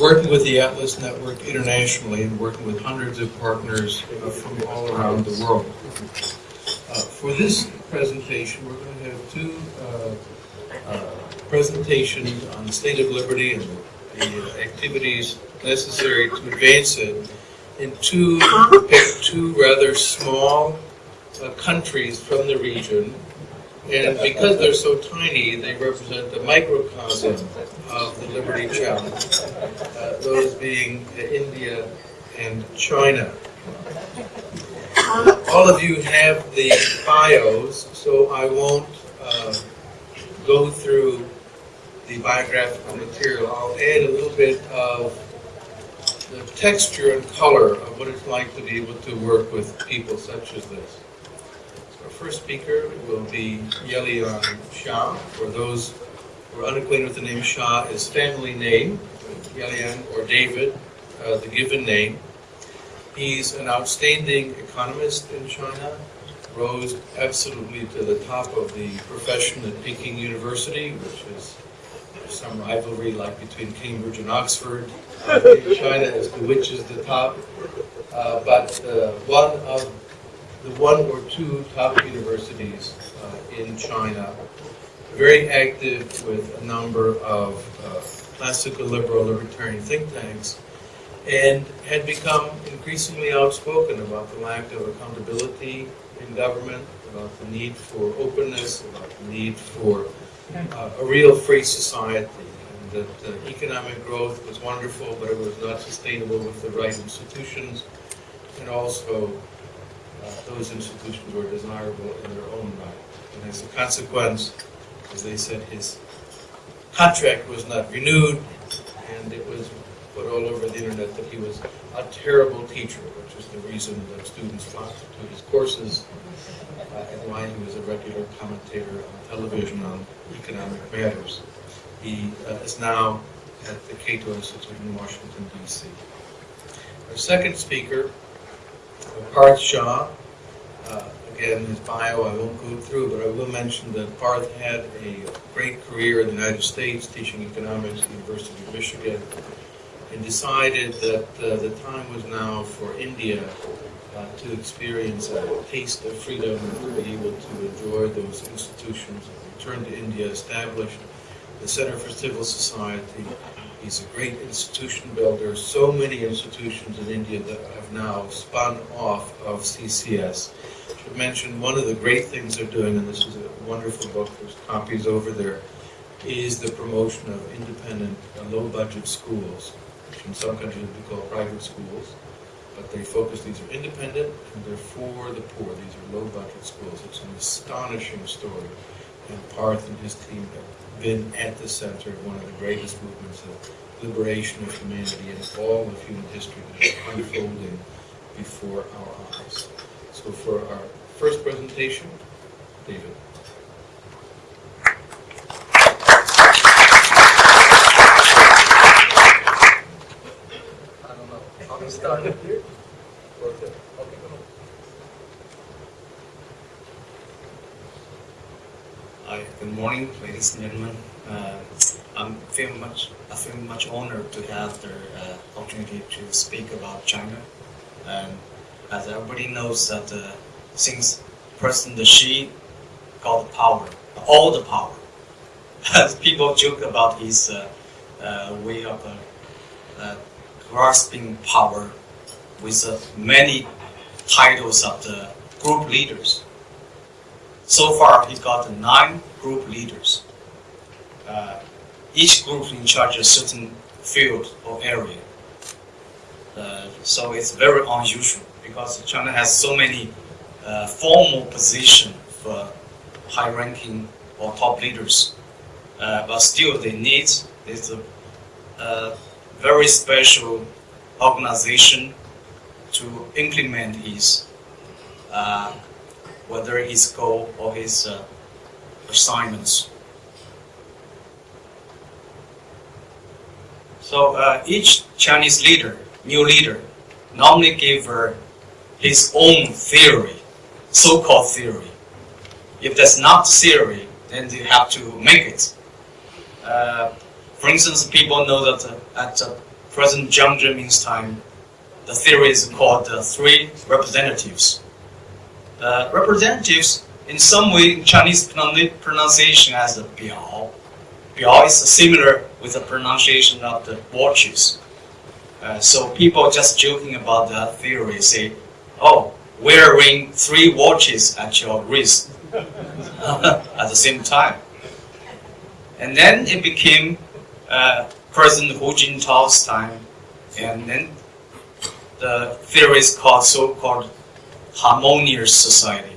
working with the Atlas Network internationally and working with hundreds of partners uh, from all around the world. Uh, for this presentation, we're going to have two uh, uh, presentations on the state of liberty and the activities necessary to advance it in two, two rather small uh, countries from the region. And because they're so tiny, they represent the microcosm of the Liberty Challenge, uh, those being India and China. All of you have the bios, so I won't uh, go through the biographical material. I'll add a little bit of the texture and color of what it's like to be able to work with people such as this. First speaker will be Yeliang Xia. For those who are unacquainted with the name Xia, his family name, Yeliang or David, uh, the given name. He's an outstanding economist in China, rose absolutely to the top of the profession at Peking University, which is some rivalry like between Cambridge and Oxford in China as to which is the top. Uh, but uh, one of the one or two top universities uh, in China, very active with a number of uh, classical liberal libertarian think tanks, and had become increasingly outspoken about the lack of accountability in government, about the need for openness, about the need for uh, a real free society, and that uh, economic growth was wonderful, but it was not sustainable with the right institutions, and also those institutions were desirable in their own right. And as a consequence, as they said, his contract was not renewed, and it was put all over the internet that he was a terrible teacher, which is the reason that students flocked to his courses, uh, and why he was a regular commentator on television on economic matters. He uh, is now at the Cato Institute in Washington, D.C. Our second speaker, Parth Shah, uh, again, his bio I won't go through, but I will mention that Parth had a great career in the United States, teaching economics at the University of Michigan, and decided that uh, the time was now for India uh, to experience a taste of freedom and to be able to enjoy those institutions. Returned to India, established the Center for Civil Society. He's a great institution builder. So many institutions in India that have now spun off of CCS. I should mention one of the great things they're doing, and this is a wonderful book, there's copies over there, is the promotion of independent, uh, low-budget schools, which in some countries would be called private schools but they focus, these are independent and they're for the poor. These are low budget schools. It's an astonishing story. And Parth and his team have been at the center of one of the greatest movements of liberation of humanity in all of human history that is unfolding before our eyes. So for our first presentation, David. started. Hi, good morning, ladies and gentlemen. Uh, I'm feeling much, I feel much honored to have the uh, opportunity to speak about China. And as everybody knows that uh, since President Xi got the power, all the power, as people joke about his uh, uh, way of uh, grasping power with many titles of the group leaders. So far, he's got nine group leaders. Uh, each group in charge of a certain field or area. Uh, so it's very unusual because China has so many uh, formal positions for high-ranking or top leaders, uh, but still they need this uh, very special organization to implement his uh, whether his goal or his uh, assignments. So uh, each Chinese leader, new leader, normally give uh, his own theory, so-called theory. If that's not theory, then you have to make it. Uh, for instance, people know that uh, at President Jiang Zemin's time, the theory is called the three representatives. Uh, representatives, in some way, in Chinese pronun- pronunciation as a biao. Biao is similar with the pronunciation of the watches. Uh, so people just joking about the theory say, oh, wearing three watches at your wrist at the same time. And then it became uh, President Hu Jintao's time, and then the theory is called so-called harmonious society,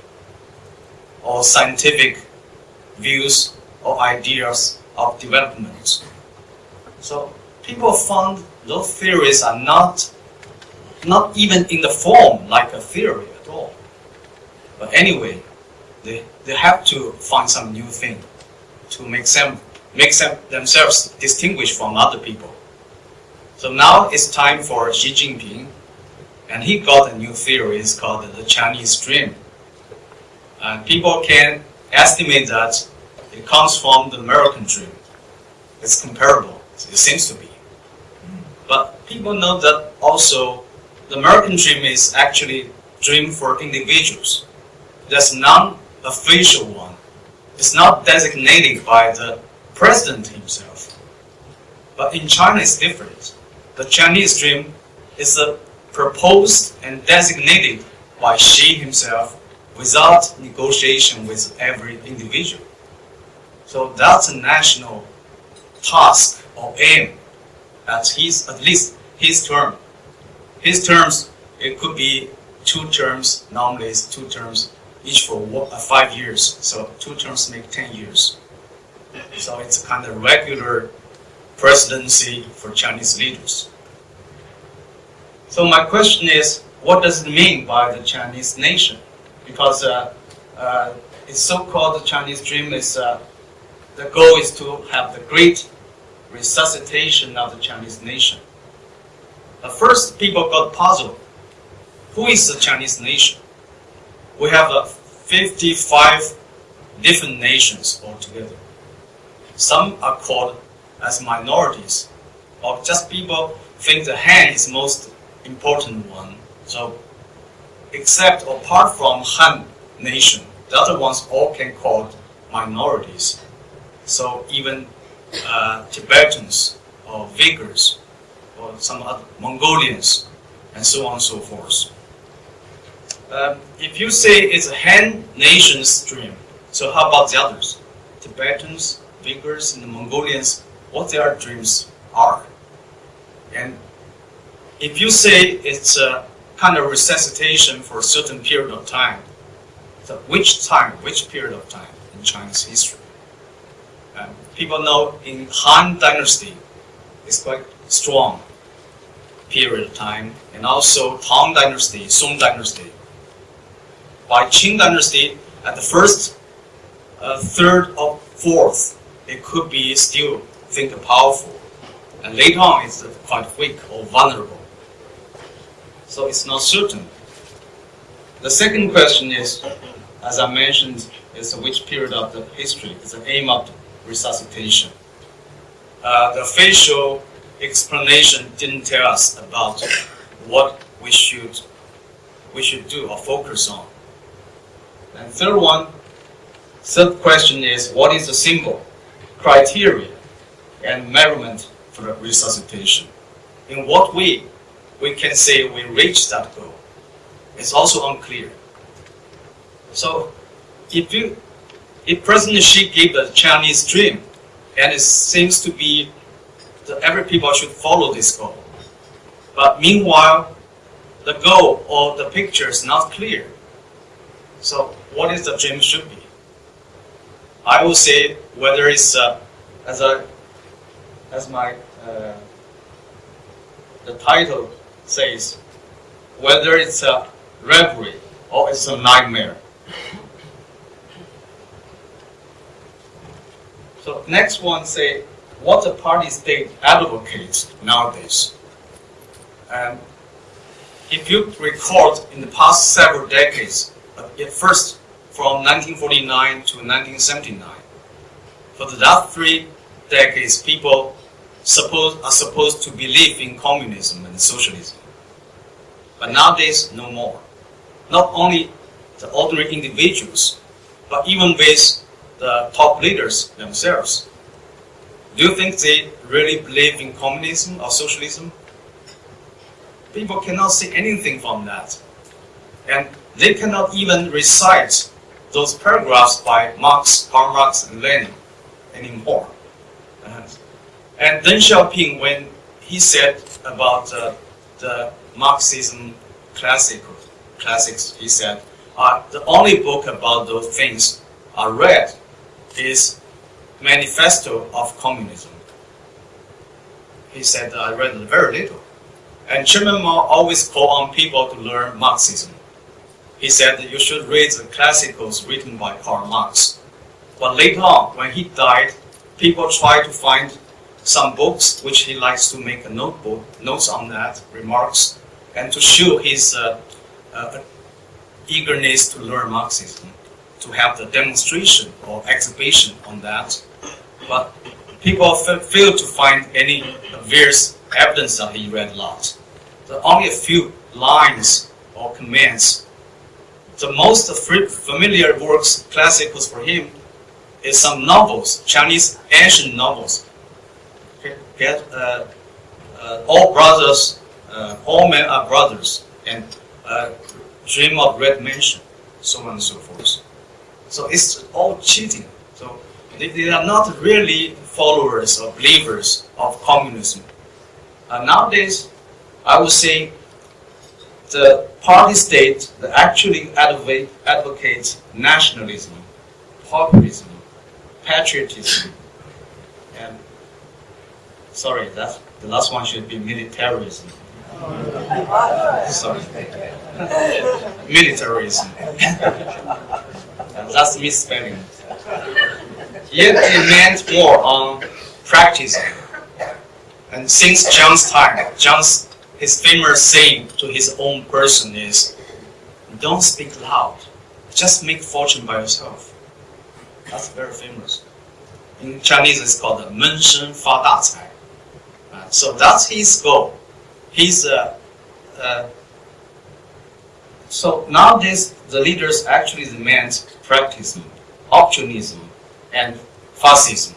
or scientific views or ideas of development. So people found those theories are not not even in the form like a theory at all. But anyway, they, they have to find some new thing to make them make them, themselves distinguished from other people. So now it's time for Xi Jinping, and he got a new theory. It's called the Chinese Dream. And people can estimate that it comes from the American dream. It's comparable. It seems to be. But people know that also the American dream is actually dream for individuals. There's non-official one. It's not designated by the president himself. But in China it's different. The Chinese dream is uh, proposed and designated by Xi himself without negotiation with every individual. So that's a national task or aim at his at least his term. His terms it could be two terms. Normally it's two terms each for one, uh, five years. So two terms make ten years. So it's kind of regular presidency for Chinese leaders. So my question is, what does it mean by the Chinese nation? Because uh, uh, it's so-called the Chinese dream is uh, the goal is to have the great resuscitation of the Chinese nation. At first, people got puzzled. Who is the Chinese nation? We have uh, 55 different nations altogether. Some are called as minorities, or just people think the Han is most important one. So, except apart from Han nation, the other ones all can called minorities. So even uh, Tibetans or Uyghurs or some other Mongolians and so on and so forth. Um, if you say it's a Han nation's dream, so how about the others? Tibetans, Uyghurs, and the Mongolians, what their dreams are. And if you say it's a kind of resuscitation for a certain period of time, so which time, which period of time in Chinese history? Um, people know in Han Dynasty, it's quite strong period of time, and also Tang Dynasty, Song Dynasty. By Qing Dynasty, at the first, uh, third, or fourth, it could be still think powerful, and later on it's quite weak or vulnerable. So it's not certain. The second question is, as I mentioned, is which period of the history is the aim of resuscitation. Uh, the official explanation didn't tell us about what we should we should do or focus on. And third one, third question is what is the symbol, criteria, and measurement for resuscitation? In what way we can say we reached that goal? It's also unclear. So if you if President Xi gave the Chinese dream, and it seems to be that every people should follow this goal. But meanwhile, the goal or the picture is not clear. So what is the dream should be? I will say whether it's uh, as a as my uh, the title says, whether it's a reverie or it's a nightmare. So next one say what the party state advocates nowadays. Um, if you record in the past several decades, first from 1949 to 1979, for the last three decades, people supposed are supposed to believe in communism and socialism. But nowadays, no more. Not only the ordinary individuals, but even with the top leaders themselves. Do you think they really believe in communism or socialism? People cannot see anything from that. And they cannot even recite those paragraphs by Marx, Karl Marx, and Lenin anymore. Uh, and Deng Xiaoping, when he said about uh, the Marxism classical, classics, he said, uh, the only book about those things I read is Manifesto of Communism. He said, I read very little. And Chairman Mao always called on people to learn Marxism. He said you should read the classicals written by Karl Marx. But later on, when he died, people tried to find some books which he likes to make a notebook, notes on that, remarks, and to show his uh, uh, eagerness to learn Marxism, to have the demonstration or exhibition on that. But people failed to find any various evidence that he read a lot. There are only a few lines or comments. The most familiar works, classicals for him, is some novels, Chinese ancient novels. Get uh, uh, all brothers, uh, all men are brothers, and dream of red mansion, so on and so forth. So it's all cheating. So they, are not really followers or believers of communism. Nowadays, I would say the party state that actually advocate, advocates nationalism, populism, patriotism, Sorry, that the last one should be militarism. Sorry. militarism. that's misspelling. Yet it meant more on practice. And since Jiang's time, Jiang's his famous saying to his own person is, don't speak loud, just make fortune by yourself. That's very famous. In Chinese, it's called 闷声发大财. So that's his goal. He's uh, uh, so nowadays the leaders actually demand practice opportunism, and fascism.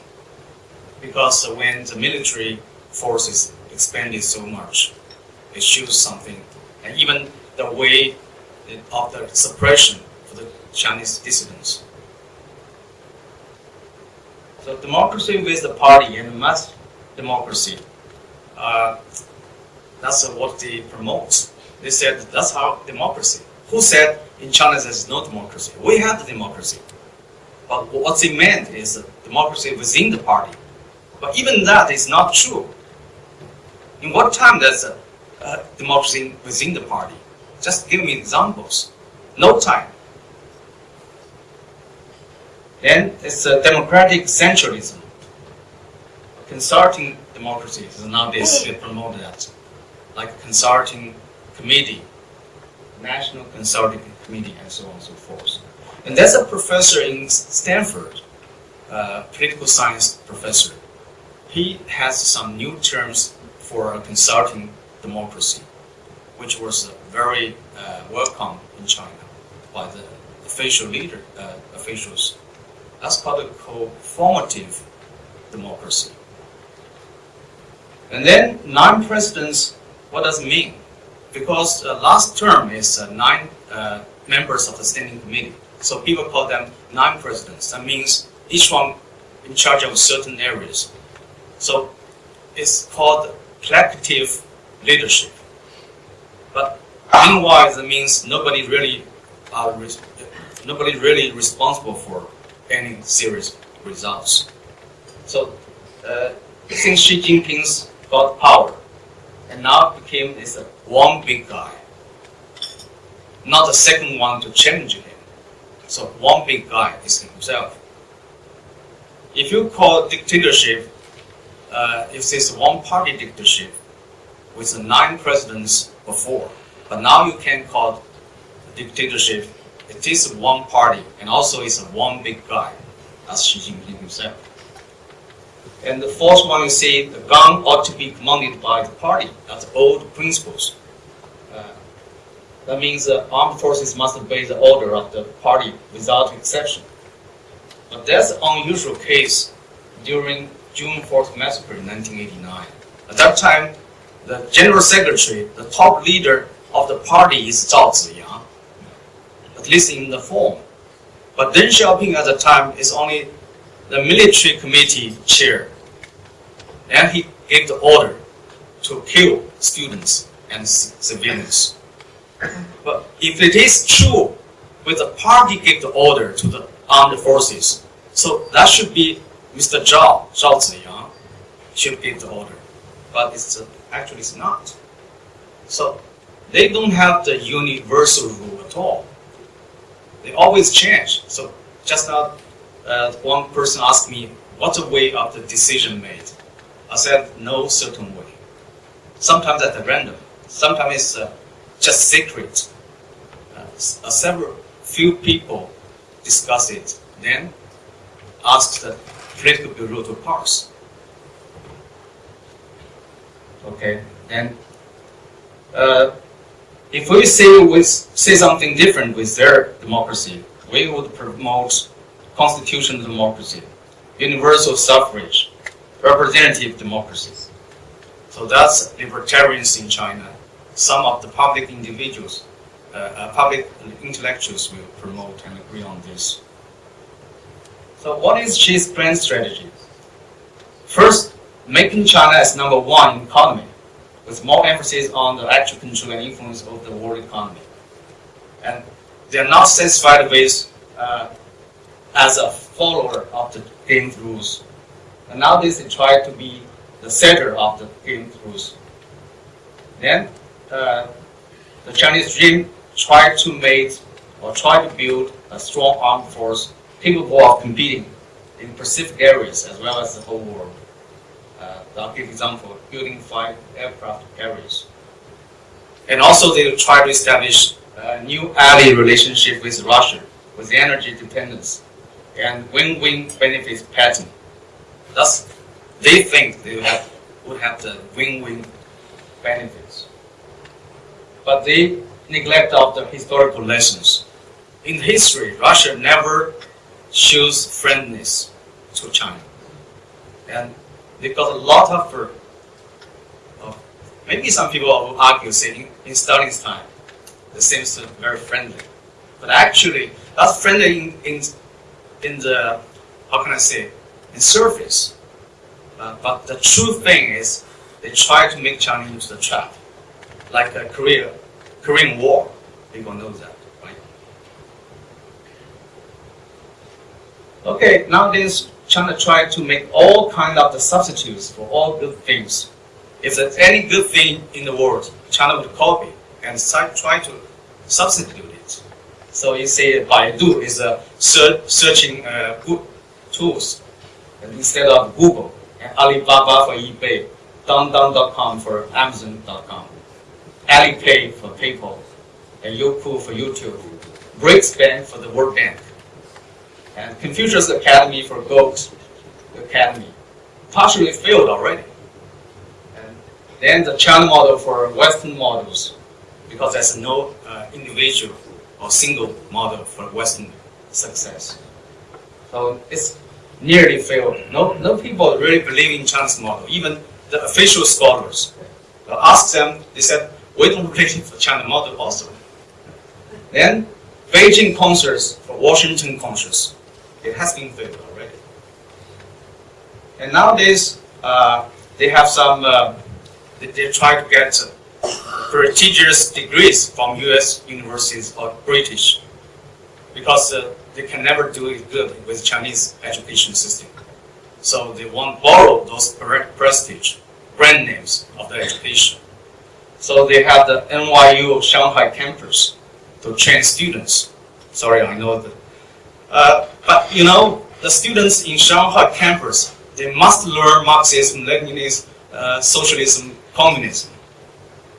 Because when the military forces expanded so much, it shows something. And even the way of the suppression for the Chinese dissidents. So democracy with the party and mass democracy, uh, that's what they promote. They said that's how democracy. Who said in China there's no democracy? We have democracy. But what they meant is democracy within the party. But even that is not true. In what time there's a, a democracy within the party? Just give me examples. No time. Then it's a democratic centralism. Consulting democracy is nowadays they promote that, like consulting committee, national consulting committee, and so on and so forth. And there's a professor in Stanford, uh, political science professor. He has some new terms for a consulting democracy, which was very uh, welcome in China by the official leader uh, officials. That's called a co-formative democracy. And then nine presidents, what does it mean? Because uh, last term is uh, nine uh, members of the standing committee. So people call them nine presidents. That means each one in charge of certain areas. So it's called collective leadership. But meanwhile, that means nobody really uh, nobody really responsible for any serious results. So uh, since Xi Jinping's got power, and now became this one big guy, not the second one to challenge him. So one big guy is himself. If you call dictatorship, uh, if it's one party dictatorship with the nine presidents before, but now you can call dictatorship, it is one party and also it's a one big guy. That's Xi Jinping himself. And the fourth one, you see, the gun ought to be commanded by the party. That's old principles. Uh, that means the armed forces must obey the order of the party without exception. But that's an unusual case during June 4th massacre in 1989. At that time, the general secretary, the top leader of the party is Zhao Ziyang, at least in the form. But Deng Xiaoping at the time is only the military committee chair. And he gave the order to kill students and civilians. But if it is true, with the party gave the order to the armed forces, so that should be Mr. Zhao, Zhao Ziyang, should give the order. But it's uh, actually it's not. So they don't have the universal rule at all. They always change. So just now, uh, one person asked me, what's the way of the decision made? I said, no certain way. Sometimes at random. Sometimes it's uh, just secret. Uh, several few people discuss it, then ask the political bureau to pass. Okay, and uh, if we say we say something different with their democracy, we would promote constitutional democracy, universal suffrage, representative democracy. So that's libertarians in China. Some of the public individuals, uh, uh, public intellectuals will promote and agree on this. So what is Xi's grand strategy? First, making China as number one economy, with more emphasis on the actual control and influence of the world economy. And they're not satisfied with uh, as a follower of the game rules. And nowadays they try to be the setter of the game rules. Then uh, the Chinese regime tried to make or try to build a strong armed force capable of competing in Pacific areas as well as the whole world. Uh, I'll give example, building five aircraft carriers. And also they try to establish a new ally relationship with Russia, with energy dependence, and win-win benefits pattern. Thus, they think they have, would have the win-win benefits. But they neglect of the historical lessons. In history, Russia never shows friendliness to China. And they got a lot of, uh, maybe some people will argue, saying in Stalin's time, it seems very friendly. But actually, that's friendly in, in, in the, how can I say, in surface. Uh, but the true thing is, they try to make China into the trap, like a Korea, Korean War. People know that. Right? Okay, nowadays China try to make all kind of the substitutes for all good things. If there's any good thing in the world, China would copy and try to substitute it. So you say Baidu is a search, searching uh, good tools instead of Google, and Alibaba for eBay, Dangdang.com for Amazon.com, Alipay for PayPal, and Youku for YouTube, Bank for the World Bank and Confucius Academy for Goethe Academy partially failed already. And then the China model for Western models, because there's no uh, individual or single model for Western success. So it's nearly failed. No, no people really believe in China's model, even the official scholars. I asked them, they said, we don't believe the China model also. Then Beijing consensus for Washington consensus. It has been failed already. And nowadays, uh, they have some, uh, they, they, try to get prestigious degrees from US universities or British because uh, they can never do it good with Chinese education system. So they want to borrow those prestige, brand names of the education. So they have the NYU Shanghai campus to train students. Sorry, I know that uh, but you know, the students in Shanghai campus, they must learn Marxism, Leninism, uh, socialism, communism.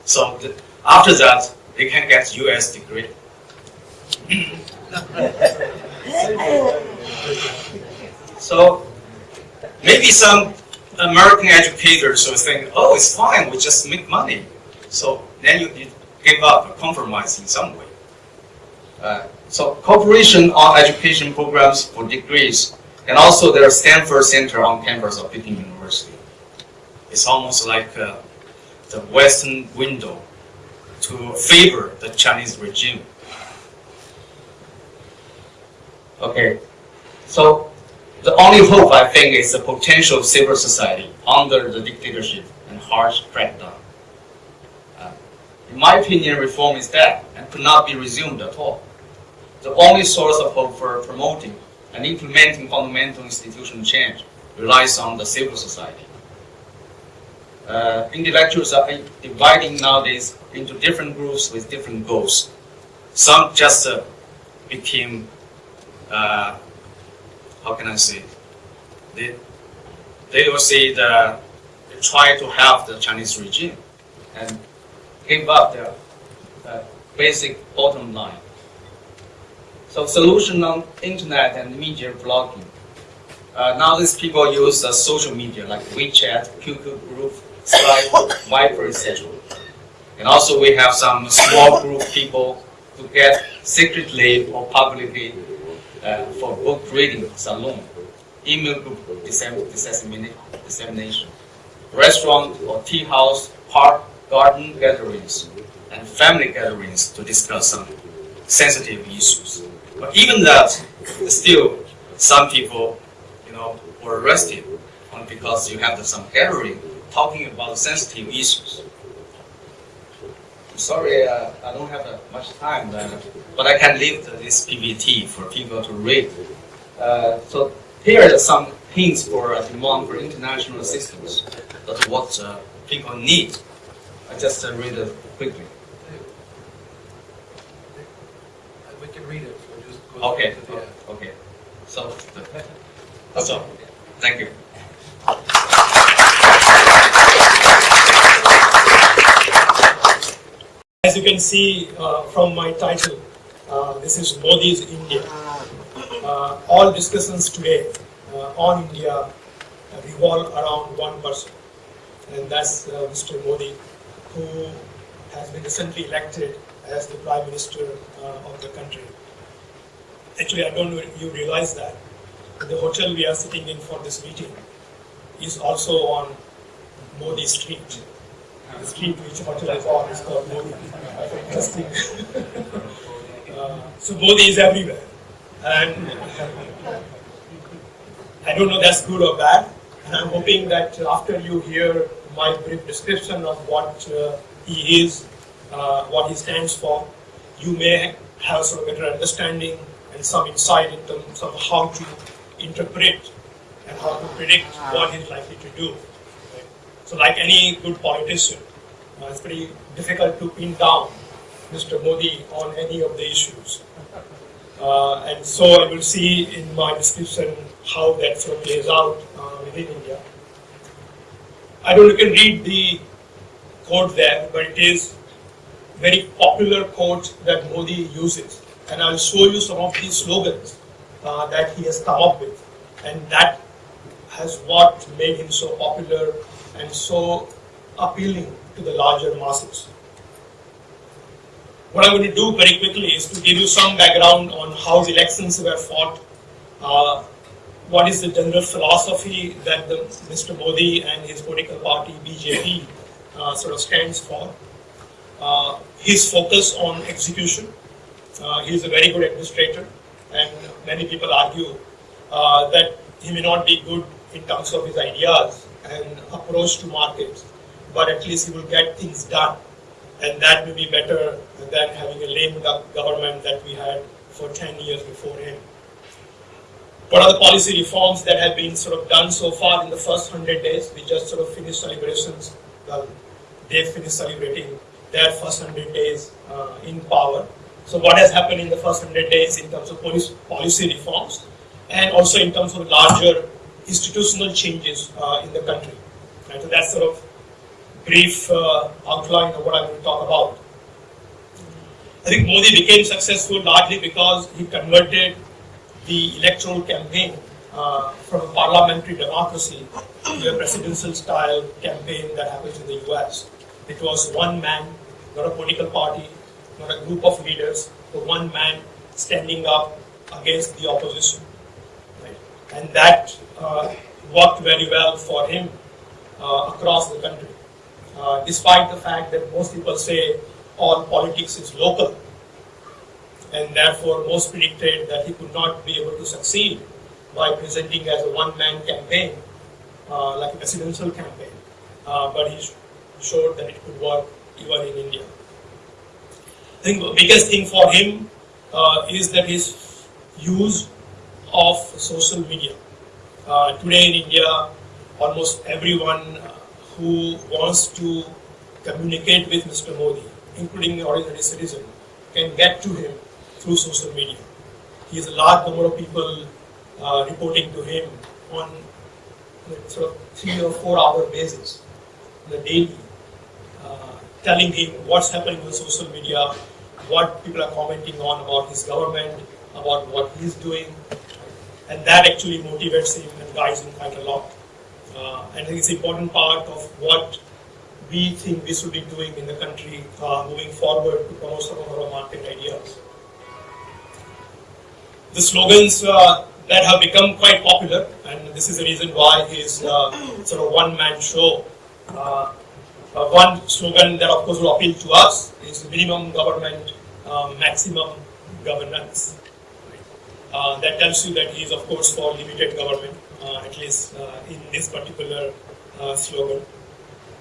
So the, after that, they can get US degree. so maybe some American educators will think, oh, it's fine, we just make money. So then you, you give up, compromise in some way. Uh, so cooperation on education programs for degrees, and also there's Stanford Center on campus of Peking University. It's almost like uh, the Western window to favor the Chinese regime. Okay, so the only hope I think is the potential of civil society under the dictatorship and harsh crackdown. Uh, in my opinion, reform is dead and could not be resumed at all. The only source of hope for promoting and implementing fundamental institutional change relies on the civil society. Uh, intellectuals are dividing nowadays into different groups with different goals. Some just uh, became uh, how can I say, they, they will say that they try to help the Chinese regime and give up their uh, basic bottom line. So solution on internet and media blogging. Uh, now these people use uh, social media like WeChat, QQ group, Skype, Viber, etc. And also we have some small group people to get secretly or publicly uh, for book reading salon, email group dissemination, restaurant or tea house, park, garden gatherings, and family gatherings to discuss some sensitive issues. But even that, still some people, you know, were arrested because you have some gathering talking about sensitive issues. Sorry, uh, I don't have uh, much time, uh, but I can leave this PPT for people to read. Uh, so here are some hints for a demand for international assistance. That's what uh, people need. I just uh, read it quickly. We can read it. So just go Okay. Okay. So that's all. Thank you. As you can see uh, from my title, uh, this is Modi's India. Uh, all discussions today on India revolve around one person, and that's Mr. Modi, who has been recently elected as the Prime Minister uh, of the country. Actually, I don't know if you realize that. The hotel we are sitting in for this meeting is also on Modi Street the street which hotel on is called Modi. Interesting. uh, so Modi is everywhere. And I don't know that's good or bad. And I'm hoping that after you hear my brief description of what uh, he is, uh, what he stands for, you may have some better understanding and some insight in terms of how to interpret and how to predict what he's likely to do. So like any good politician, uh, it's pretty difficult to pin down Mr. Modi on any of the issues. Uh, and so I will see in my description how that sort of plays out uh, within India. I don't know if you can read the quote there, but it is very popular quote that Modi uses. And I'll show you some of these slogans uh, that he has come up with. And that has what made him so popular and so appealing to the larger masses. What I'm going to do very quickly is to give you some background on how the elections were fought, uh, what is the general philosophy that the, Mr. Modi and his political party BJP uh, sort of stands for, uh, his focus on execution. Uh, he is a very good administrator, and many people argue uh, that he may not be good in terms of his ideas and approach to markets, but at least he will get things done. And that will be better than having a lame government that we had for 10 years before him. What are the policy reforms that have been sort of done so far in the first 100 days? We just sort of finished celebrations. Well, they finished celebrating their first 100 days uh, in power. So what has happened in the first 100 days in terms of policy reforms and also in terms of larger institutional changes uh, in the country. Right? So that's sort of brief uh, outline of what I'm going to talk about. I think Modi became successful largely because he converted the electoral campaign uh, from a parliamentary democracy to a presidential style campaign that happens in the US. It was one man, not a political party, not a group of leaders, but one man standing up against the opposition. And that uh, worked very well for him uh, across the country. Uh, despite the fact that most people say all politics is local, and therefore most predicted that he could not be able to succeed by presenting as a one-man campaign, uh, like a presidential campaign. Uh, but he showed that it could work even in India. I think the biggest thing for him uh, is that his use of social media. Uh, today in India, almost everyone who wants to communicate with Mr. Modi, including ordinary citizen, can get to him through social media. He has a large number of people uh, reporting to him on sort of three or four hour basis, the daily, uh, telling him what's happening on social media, what people are commenting on about his government, about what he's doing, and that actually motivates him and guides him quite a lot. Uh, and it's an important part of what we think we should be doing in the country uh, moving forward to promote some of our market ideas. The slogans uh, that have become quite popular, and this is the reason why his uh, sort of one-man show. Uh, uh, one slogan that, of course, will appeal to us is minimum government, maximum governance. That tells you that he is, of course, for limited government uh, at least uh, in this particular uh, slogan.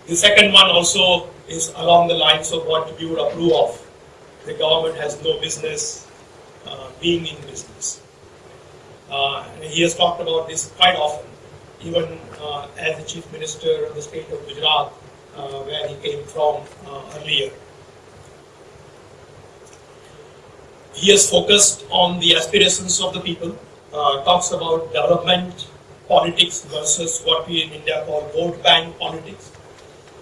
The second one also is along the lines of what we would approve of. The government has no business being in business. he has talked about this quite often, even as the chief minister of the state of Gujarat, where he came from earlier. He has focused on the aspirations of the people, uh, talks about development politics versus what we in India call vote bank politics.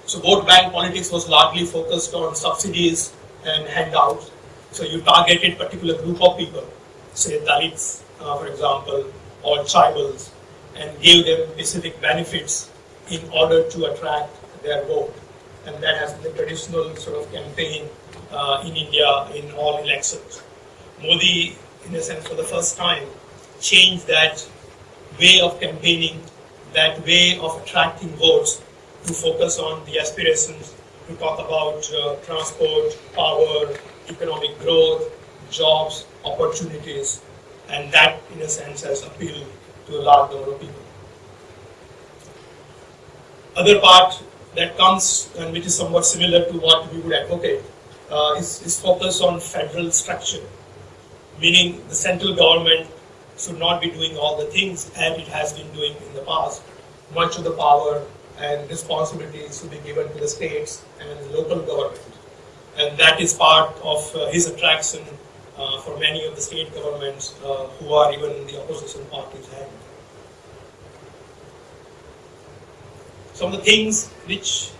So vote bank politics was largely focused on subsidies and handouts. So you targeted particular group of people, say Dalits, uh, for example, or tribals, and gave them specific benefits in order to attract their vote. And that has been the traditional sort of campaign uh, in India in all elections. Modi, in a sense, for the first time, changed that way of campaigning, that way of attracting votes to focus on the aspirations, to talk about uh, transport, power, economic growth, jobs, opportunities, and that, in a sense, has appealed to a large number of people. Other part that comes and which is somewhat similar to what we would advocate uh, is, is focus on federal structure, meaning the central government should not be doing all the things as it has been doing in the past. Much of the power and responsibilities should be given to the states and local government. And that is part of uh, his attraction uh, for many of the state governments uh, who are even in the opposition parties. Some of the things which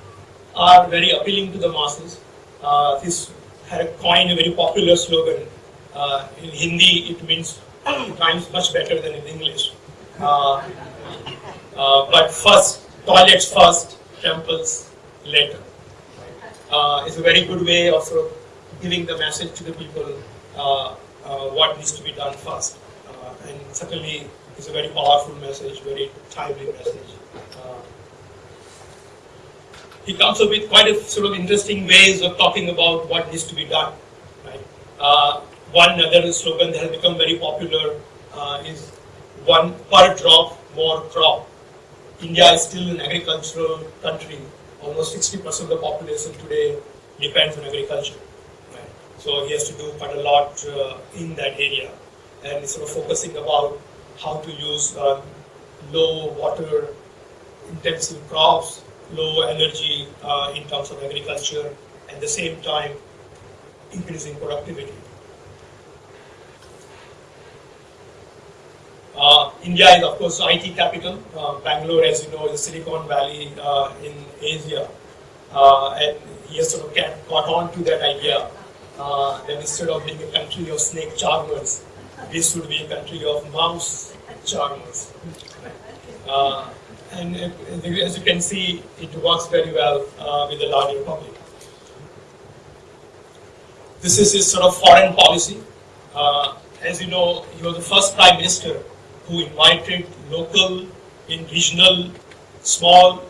are very appealing to the masses. Uh, this had coined a very popular slogan. Uh, in Hindi, it means times much better than in English. Uh, uh, but first, toilets first, temples later. Uh, it's a very good way of sort of giving the message to the people uh, uh, what needs to be done first. Uh, and certainly, it's a very powerful message, very timely message. he comes up with quite a sort of interesting ways of talking about what needs to be done. Right? One other slogan that has become very popular uh, is one per drop more crop. India is still an agricultural country. Almost 60% of the population today depends on agriculture. Right? So he has to do quite a lot uh, in that area. And sort of focusing about how to use uh, low water intensive crops, low energy uh, in terms of agriculture, at the same time increasing productivity. Uh, India is, of course, IT capital. Uh, Bangalore, as you know, is Silicon Valley uh, in Asia. Uh, and he has sort of got on to that idea uh, that instead of being a country of snake charmers, this would be a country of mouse charmers. Uh, and as you can see, it works very well with the larger public. This is his sort of foreign policy. As you know, he was the first prime minister who invited local and regional small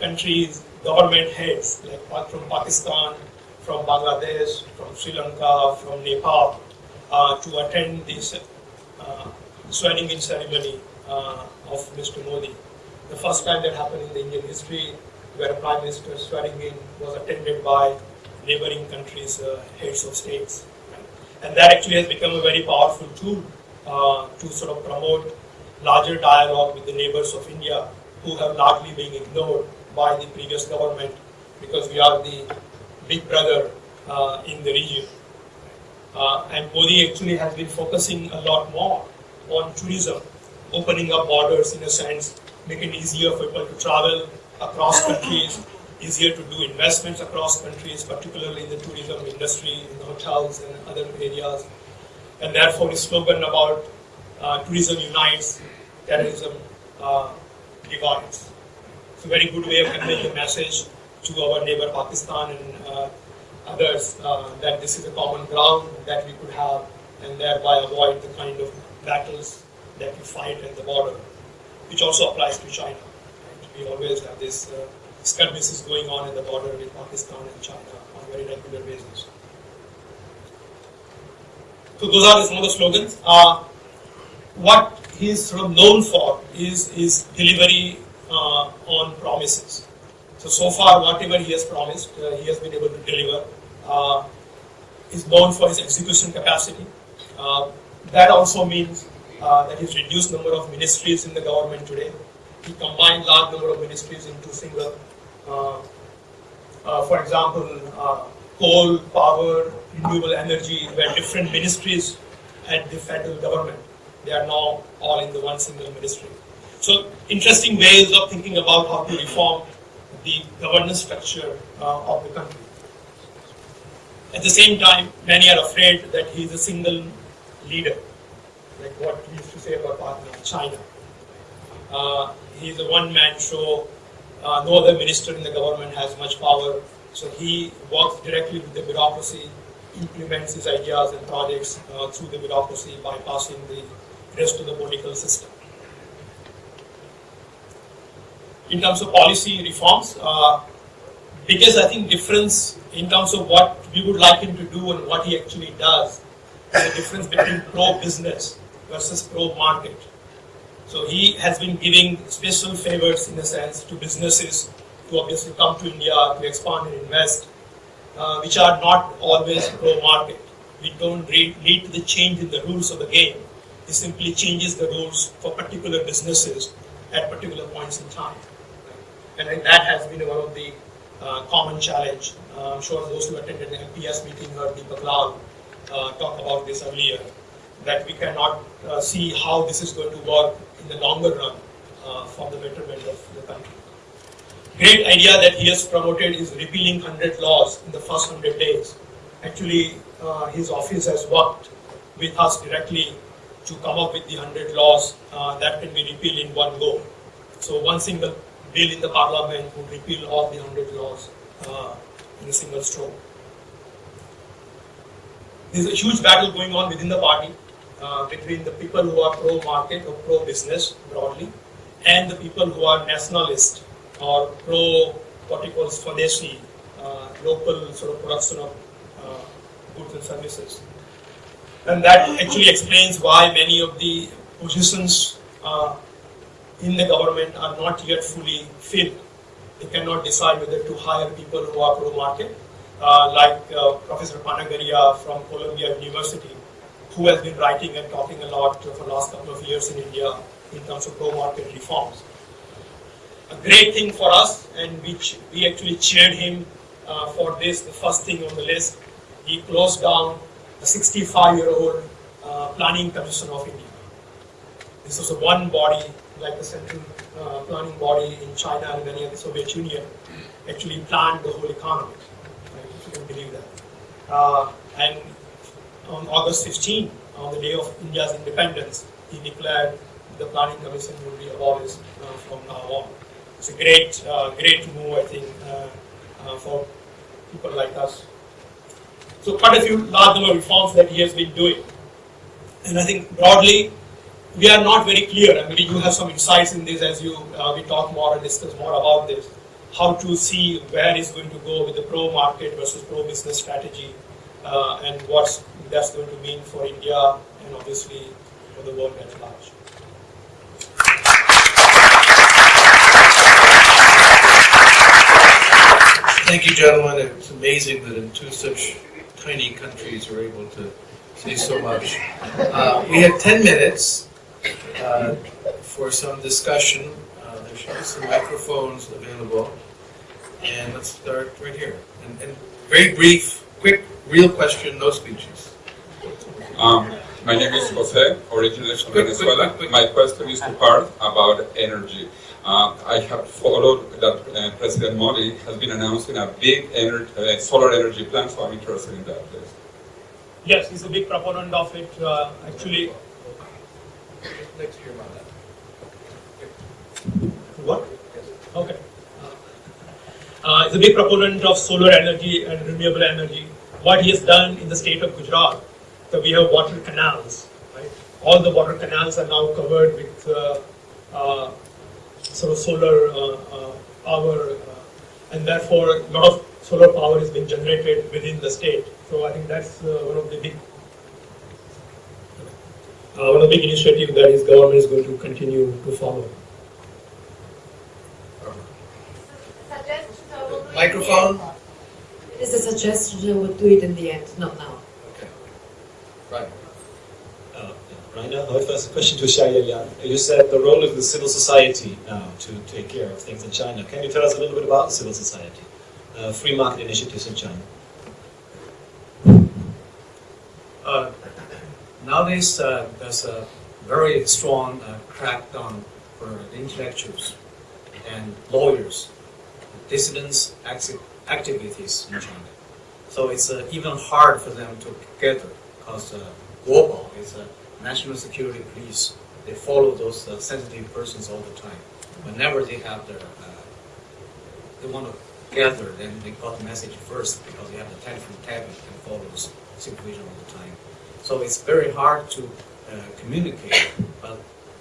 countries, government heads, like from Pakistan, from Bangladesh, from Sri Lanka, from Nepal, uh, to attend this uh, swearing in ceremony uh, of Mr. Modi. The first time that happened in the Indian history, where a prime minister swearing in was attended by neighboring countries' uh, heads of states. And that actually has become a very powerful tool uh, to sort of promote larger dialogue with the neighbors of India who have largely been ignored by the previous government because we are the big brother uh, in the region. Uh, and Modi actually has been focusing a lot more on tourism, opening up borders in a sense, making it easier for people to travel across countries, easier to do investments across countries, particularly in the tourism industry, in hotels and other areas. And therefore, his slogan about uh, tourism unites, terrorism uh, divides. It's a very good way of conveying a message to our neighbor Pakistan and uh, others uh, that this is a common ground that we could have and thereby avoid the kind of battles that we fight at the border, which also applies to China. We always have this uh, skirmishes going on at the border with Pakistan and China on a very regular basis. So those are some of the slogans. Uh, what he is sort of known for is his delivery uh, on promises. So so far, whatever he has promised, uh, he has been able to deliver. Uh, is known for his execution capacity. Uh, that also means uh, that he's reduced number of ministries in the government today. He combined large number of ministries into single. Uh, for example, coal, power, renewable energy were different ministries at the federal government. They are now all in the one single ministry. So interesting ways of thinking about how to reform the governance structure uh, of the country. At the same time, many are afraid that he is a single leader, like what we used to say about partner China. Uh, he is a one-man show. Uh, no other minister in the government has much power, so he works directly with the bureaucracy, implements his ideas and projects uh, through the bureaucracy, bypassing the rest of the political system. In terms of policy reforms, uh, biggest I think difference in terms of what we would like him to do and what he actually does is the difference between pro-business versus pro-market. So he has been giving special favors in a sense to businesses to obviously come to India to expand and invest, uh, which are not always pro-market. We don't lead to the change in the rules of the game. It simply changes the rules for particular businesses at particular points in time. And that has been one of the uh, common challenge. Uh, I'm sure those who attended the MPS meeting heard Deepak Lal uh, talk about this earlier, that we cannot uh, see how this is going to work in the longer run uh, for the betterment of the country. Great idea that he has promoted is repealing 100 laws in the first 100 days. Actually, uh, his office has worked with us directly to come up with the 100 laws that can be repealed in one go. So one single bill in the parliament would repeal all the 100 laws uh, in a single stroke. There's a huge battle going on within the party uh, between the people who are pro-market or pro-business broadly and the people who are nationalist or pro what he calls Swadeshi, uh, local sort of production of uh, goods and services. And that actually explains why many of the positions uh, in the government are not yet fully filled. They cannot decide whether to hire people who are pro-market, uh, like uh, Professor Panagariya from Columbia University, who has been writing and talking a lot for the last couple of years in India in terms of pro-market reforms. A great thing for us, and we, we actually cheered him uh, for this, the first thing on the list. He closed down the 65-year-old uh, Planning Commission of India. This was a one body like the central uh, planning body in China and many of the Soviet Union, actually planned the whole economy, right, if you can believe that. Uh, and on August 15, on the day of India's independence, he declared the planning commission would be abolished uh, from now on. It's a great, uh, great move, I think, uh, uh, for people like us. So quite a few large number of reforms that he has been doing. And I think broadly, we are not very clear. and maybe you have some insights in this as you uh, we talk more and discuss more about this. How to see where is going to go with the pro market versus pro business strategy, and what's that's going to mean for India and obviously for the world at large. Thank you, gentlemen. It's amazing that in two such tiny countries we're able to say so much. Uh, we have 10 minutes uh, for some discussion. Uh, there should be some microphones available. And let's start right here. And, and very brief, quick, real question, no speeches. Um, my name is Jose, originally from quick, Venezuela. quick, quick. My question is to Parth about energy. Uh, I have followed that uh, President Modi has been announcing a big ener- uh, solar energy plan, so I'm interested in that. Please. Yes, he's a big proponent of it. Uh, actually, Next to your mother. What? Okay. Uh, he's a big proponent of solar energy and renewable energy. What he has done in the state of Gujarat, that we have water canals, right? All the water canals are now covered with uh, uh, sort of solar uh, uh, power, uh, and therefore a lot of solar power is being generated within the state. So I think that's uh, one of the big uh, one of the big initiatives that his government is going to continue to follow. Microphone? It is a suggestion, we'll do it in the end, not now. Okay. Right. Uh, Rainer, my first question to Xia Liang. You said the role of the civil society now to take care of things in China. Can you tell us a little bit about the civil society, uh, free market initiatives in China? Uh, nowadays, uh, there's a very strong uh, crackdown for intellectuals and lawyers, dissidents, activities in China. So it's uh, even hard for them to gather because uh, global is a national security police. They follow those uh, sensitive persons all the time. Whenever they have their, uh, they want to gather, then they got the message first because they have the telephone tablet and follow this situation all the time. So it's very hard to uh, communicate. But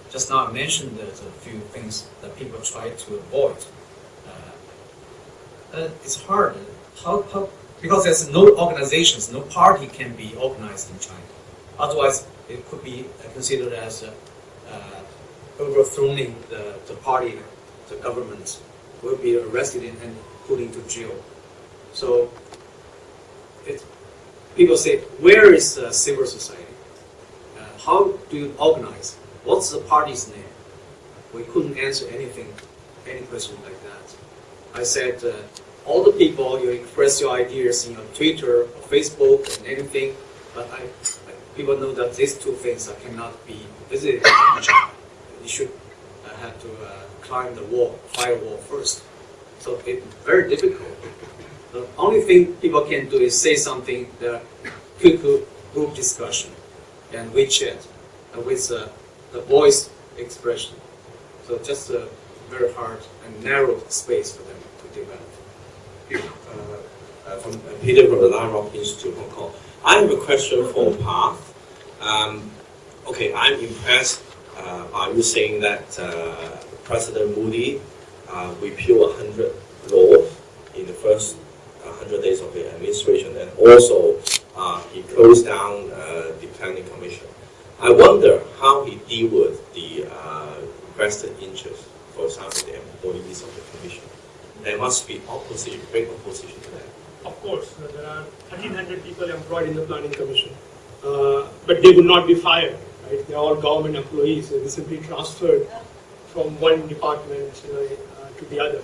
just now I mentioned there's a few things that people try to avoid. Uh, uh, it's hard. How, how, because there's no organizations, no party can be organized in China. Otherwise, it could be considered as uh, uh, overthrowing the, the party, the government will be arrested and put into jail. So it, people say, where is uh, civil society? Uh, how do you organize? What's the party's name? We couldn't answer anything, any question like that. I said, uh, all the people, you express your ideas in your Twitter or Facebook and anything, but I, people know that these two things cannot be visited. you should uh, have to uh, climb the wall, firewall first. So it's very difficult. The only thing people can do is say something, the quick group discussion and WeChat uh, with uh, the voice expression. So just a very hard and narrow space for them to develop. uh, from Peter from the Lion Rock Institute, Hong Kong. I have a question for Parth. Um, okay, I'm impressed uh, by you saying that uh, President Modi uh, repealed 100 laws in the first uh, 100 days of the administration, and also uh, he closed down uh, the planning commission. I wonder how he deal with the uh, vested interest, for example, the employees of the commission. There must be opposition, great opposition to that. Of course, uh, there are 1,300 people employed in the planning commission, uh, but they would not be fired. Right? They are all government employees. So they simply transferred from one department you know, uh, to the other.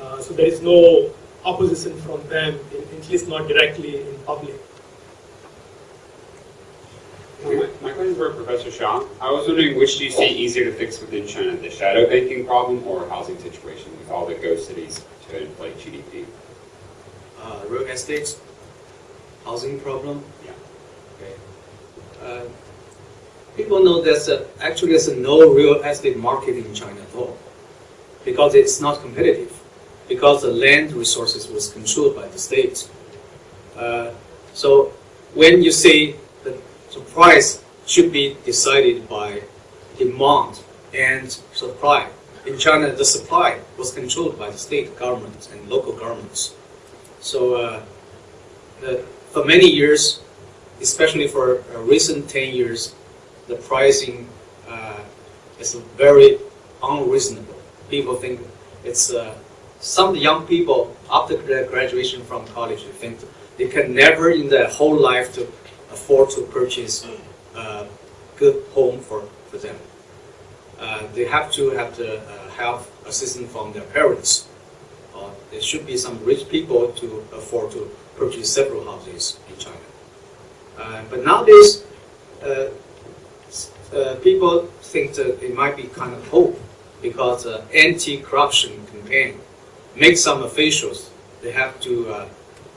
Uh, so there is no opposition from them, in, at least not directly in public. My my question is for Professor Xia. I was wondering which do you see easier to fix within China, the shadow banking problem or housing situation with all the ghost cities to inflate GDP? Uh, real estate, housing problem? Uh, people know there's a, actually there's no real estate market in China at all because it's not competitive because the land resources was controlled by the state. Uh, so when you say that the price should be decided by demand and supply, in China the supply was controlled by the state governments and local governments. So uh, for many years, especially for uh, recent 10 years, the pricing uh, is very unreasonable. People think it's uh, some young people after their graduation from college think they can never in their whole life to afford to purchase a good home for, for them. Uh, they have to have the uh, help assistance from their parents. Uh, there should be some rich people to afford to purchase several houses in China. Uh, but nowadays, uh, uh, people think that it might be kind of hope because anti-corruption campaign makes some officials they have to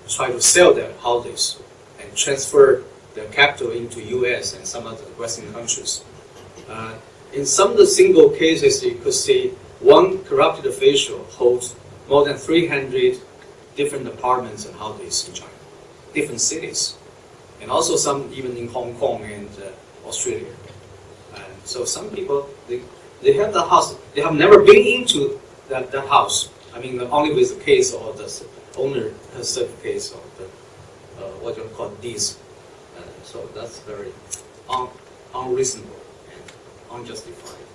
try to sell their houses and transfer their capital into U.S. and some other Western countries. Uh, in some of the single cases, you could see one corrupted official holds more than 300 different apartments and houses in China, different cities, and also some even in Hong Kong and uh, Australia. And so some people, they, they have the house, they have never been into that, that house. I mean, only with the case or the owner case of the, uh, what you call these. Uh, so that's very un, unreasonable and unjustified.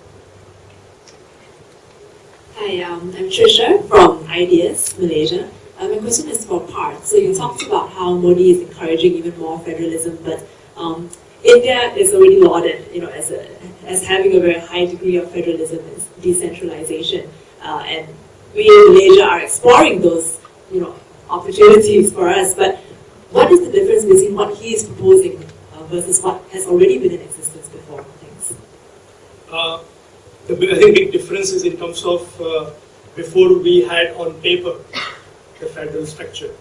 Hi, um, I'm Trisha from IDS, Malaysia. Uh, my question is for Parth. So you talked about how Modi is encouraging even more federalism, but um, India is already lauded, you know, as a, as having a very high degree of federalism and decentralization, uh, and we in Malaysia are exploring those, you know, opportunities for us. But what is the difference between what he is proposing uh, versus what has already been in existence before? Thanks. Uh, the, big difference is in terms of uh, before we had on paper the federal structure,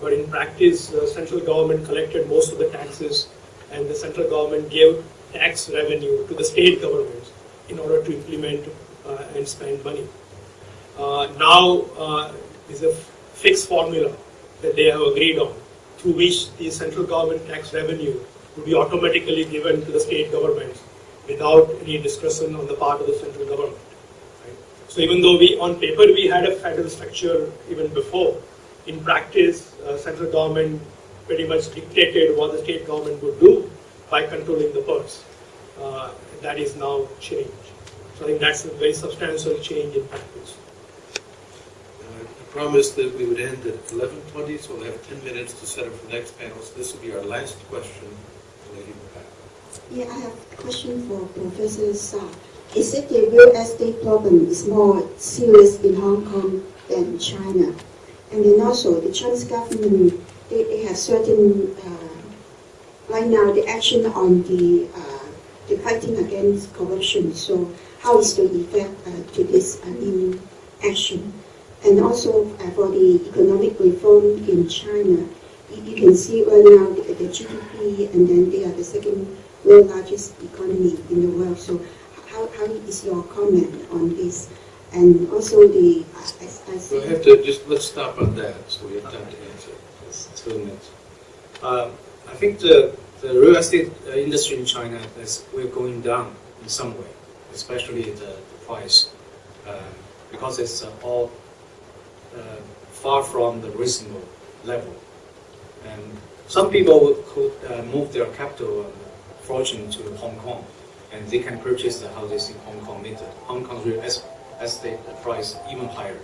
but in practice, uh, central government collected most of the taxes, and the central government gave tax revenue to the state governments in order to implement uh, and spend money. Uh, now uh, is a fixed formula that they have agreed on, through which the central government tax revenue would be automatically given to the state governments without any discretion on the part of the central government. Right? So even though we, on paper, we had a federal structure even before, in practice, uh, central government pretty much dictated what the state government would do by controlling the purse. Uh, that is now changed. So I think that's a very substantial change in practice. Uh, I promised that we would end at 11:20, so we'll have 10 minutes to set up for the next panel. So this will be our last question. Yeah, I have a question for Professor Xia. Is it the real estate problem is more serious in Hong Kong than China? And then also the Chinese government, they, they have certain, uh, right now, the action on the, uh, the fighting against corruption. So how is the effect uh, to this uh, new action? And also uh, for the economic reform in China, you, you can see right now the, the GDP, and then they are the second world largest economy in the world. So how, how is your comment on this? And also the, I, We'll have to just, let's stop on that, so we have time to answer. It's two minutes. Um, I think the, the real estate uh, industry in China is we're going down in some way, especially the, the price, uh, because it's uh, all uh, far from the reasonable level. And some people could uh, move their capital and fortune to Hong Kong, and they can purchase the houses in Hong Kong later. Hong Kong's real es- estate price even higher,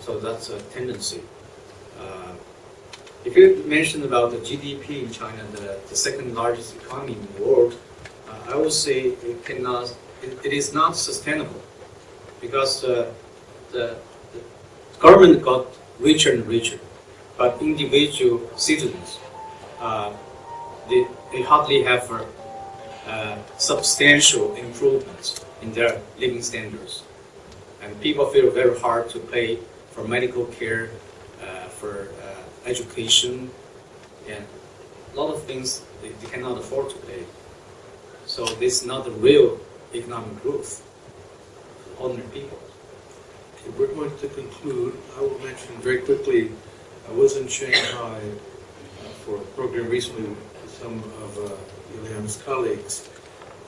so that's a tendency. Uh, if you mentioned about the GDP in China, the, the second largest economy in the world, uh, I would say it cannot, it, it is not sustainable because uh, the, the government got richer and richer, but individual citizens, uh, they, they hardly have uh, substantial improvements in their living standards. And people feel very hard to pay for medical care, uh, for uh, education, and a lot of things they, they cannot afford to pay. So this is not the real economic growth for ordinary people. Okay, we're going to conclude. I will mention very quickly, I was in Shanghai uh, for a program recently with some of uh, Yeliang's colleagues.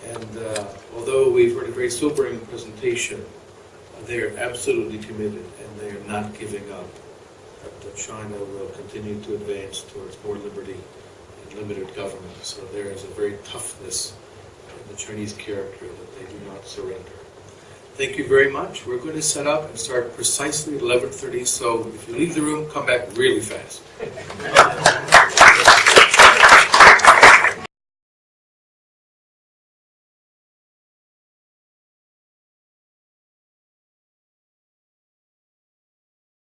And uh, although we've heard a very sobering presentation, they are absolutely committed and they are not giving up. That China will continue to advance towards more liberty and limited government. So there is a very toughness in the Chinese character that they do not surrender. Thank you very much. We're going to set up and start precisely at 11:30, so if you leave the room, come back really fast.